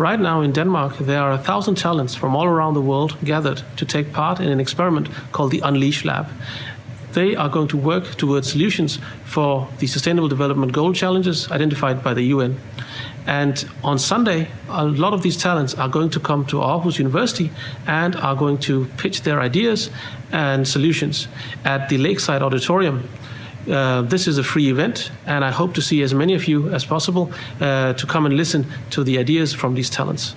Right now in Denmark, there are a thousand talents from all around the world gathered to take part in an experiment called the Unleash Lab. They are going to work towards solutions for the Sustainable Development Goal challenges identified by the UN. And on Sunday, a lot of these talents are going to come to Aarhus University and are going to pitch their ideas and solutions at the Lakeside Auditorium. Uh, this is a free event, and I hope to see as many of you as possible uh, to come and listen to the ideas from these talents.